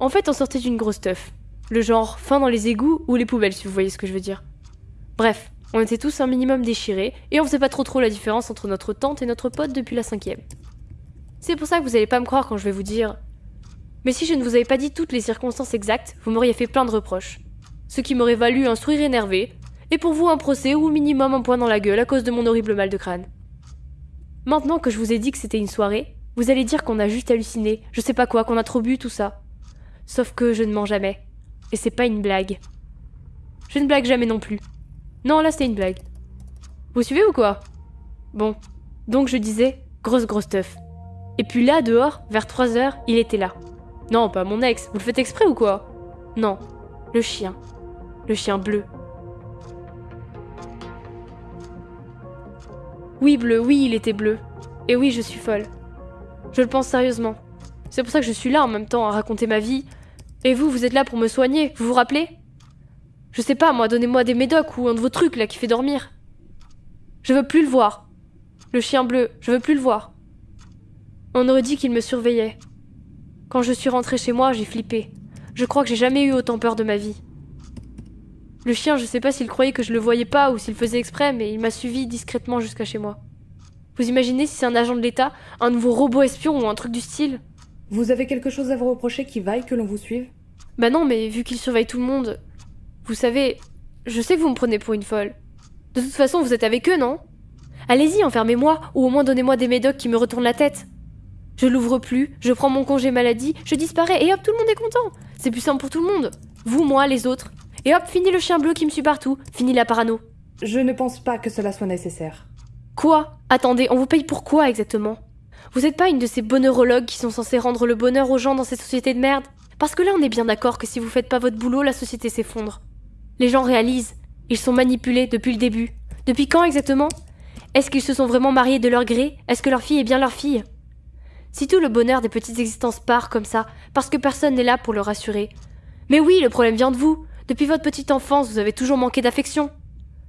En fait, on sortait d'une grosse teuf. Le genre fin dans les égouts ou les poubelles, si vous voyez ce que je veux dire. Bref, on était tous un minimum déchirés, et on faisait pas trop trop la différence entre notre tante et notre pote depuis la cinquième. C'est pour ça que vous allez pas me croire quand je vais vous dire. Mais si je ne vous avais pas dit toutes les circonstances exactes, vous m'auriez fait plein de reproches. Ce qui m'aurait valu un sourire énervé, et pour vous un procès ou au minimum un point dans la gueule à cause de mon horrible mal de crâne. Maintenant que je vous ai dit que c'était une soirée, vous allez dire qu'on a juste halluciné, je sais pas quoi, qu'on a trop bu, tout ça. Sauf que je ne mens jamais. Et c'est pas une blague. Je ne blague jamais non plus. Non, là c'était une blague. Vous suivez ou quoi? Bon. Donc je disais, grosse grosse teuf. Et puis là, dehors, vers 3 heures, il était là. Non, pas mon ex, vous le faites exprès ou quoi? Non, le chien. Le chien bleu. Oui, bleu, oui, il était bleu. Et oui, je suis folle. Je le pense sérieusement. C'est pour ça que je suis là en même temps à raconter ma vie. Et vous, vous êtes là pour me soigner, vous vous rappelez? Je sais pas, moi, donnez-moi des médocs ou un de vos trucs là qui fait dormir. Je veux plus le voir. Le chien bleu, je veux plus le voir. On aurait dit qu'il me surveillait. Quand je suis rentrée chez moi, j'ai flippé. Je crois que j'ai jamais eu autant peur de ma vie. Le chien, je sais pas s'il croyait que je le voyais pas ou s'il faisait exprès, mais il m'a suivi discrètement jusqu'à chez moi. Vous imaginez si c'est un agent de l'État, un nouveau robot espion ou un truc du style? Vous avez quelque chose à vous reprocher qui vaille que l'on vous suive? Bah non, mais vu qu'il surveille tout le monde. Vous savez, je sais que vous me prenez pour une folle. De toute façon, vous êtes avec eux, non? Allez-y, enfermez-moi, ou au moins donnez-moi des médocs qui me retournent la tête. Je l'ouvre plus, je prends mon congé maladie, je disparais, et hop, tout le monde est content. C'est plus simple pour tout le monde. Vous, moi, les autres. Et hop, fini le chien bleu qui me suit partout, fini la parano. Je ne pense pas que cela soit nécessaire. Quoi? Attendez, on vous paye pour quoi exactement? Vous êtes pas une de ces bonheurologues qui sont censés rendre le bonheur aux gens dans cette société de merde? Parce que là, on est bien d'accord que si vous faites pas votre boulot, la société s'effondre. Les gens réalisent, ils sont manipulés depuis le début. Depuis quand exactement? Est-ce qu'ils se sont vraiment mariés de leur gré? Est-ce que leur fille est bien leur fille? Si tout le bonheur des petites existences part comme ça, parce que personne n'est là pour le rassurer. Mais oui, le problème vient de vous. Depuis votre petite enfance, vous avez toujours manqué d'affection.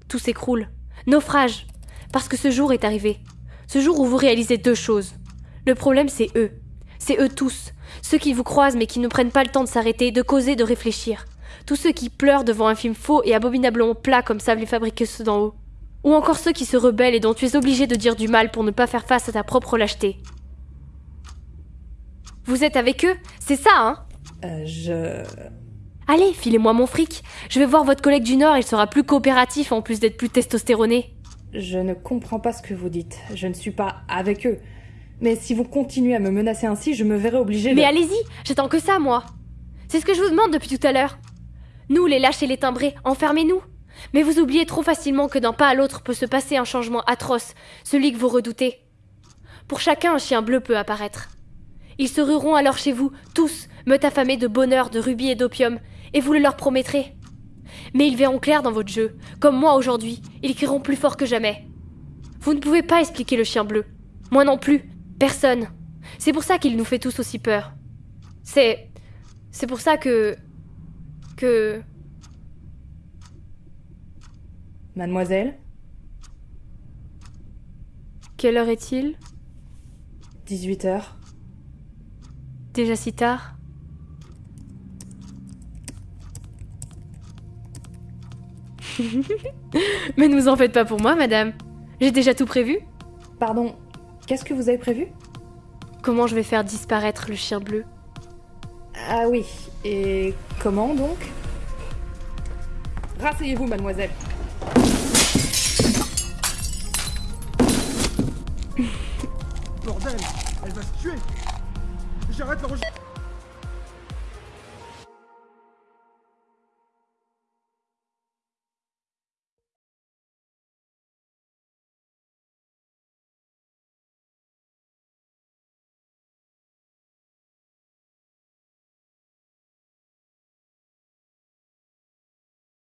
Tout s'écroule. Naufrage. Parce que ce jour est arrivé. Ce jour où vous réalisez deux choses. Le problème, c'est eux. C'est eux tous. Ceux qui vous croisent mais qui ne prennent pas le temps de s'arrêter, de causer, de réfléchir. Tous ceux qui pleurent devant un film faux et abominablement plat comme savent les fabriqueuses d'en haut. Ou encore ceux qui se rebellent et dont tu es obligé de dire du mal pour ne pas faire face à ta propre lâcheté. Vous êtes avec eux? C'est ça, hein? Euh, je... Allez, filez-moi mon fric. Je vais voir votre collègue du Nord, il sera plus coopératif en plus d'être plus testostéroné. Je ne comprends pas ce que vous dites. Je ne suis pas avec eux. Mais si vous continuez à me menacer ainsi, je me verrai obligée de... Mais allez-y, j'attends que ça, moi. C'est ce que je vous demande depuis tout à l'heure. Nous, les lâches et les timbrés, enfermez-nous. Mais vous oubliez trop facilement que d'un pas à l'autre peut se passer un changement atroce, celui que vous redoutez. Pour chacun, un chien bleu peut apparaître. Ils se rueront alors chez vous, tous, meute affamés de bonheur, de rubis et d'opium, et vous le leur promettrez. Mais ils verront clair dans votre jeu, comme moi aujourd'hui, ils crieront plus fort que jamais. Vous ne pouvez pas expliquer le chien bleu. Moi non plus. Personne. C'est pour ça qu'il nous fait tous aussi peur. C'est. C'est pour ça que. que. Mademoiselle, Quelle heure est-il? 18 heures. Déjà si tard? Mais ne vous en faites pas pour moi, madame. J'ai déjà tout prévu. Pardon, qu'est-ce que vous avez prévu? Comment je vais faire disparaître le chien bleu? Ah oui, et comment donc? Rasseyez-vous, mademoiselle. Bordel, elle va se tuer. J'arrête l'enregistrement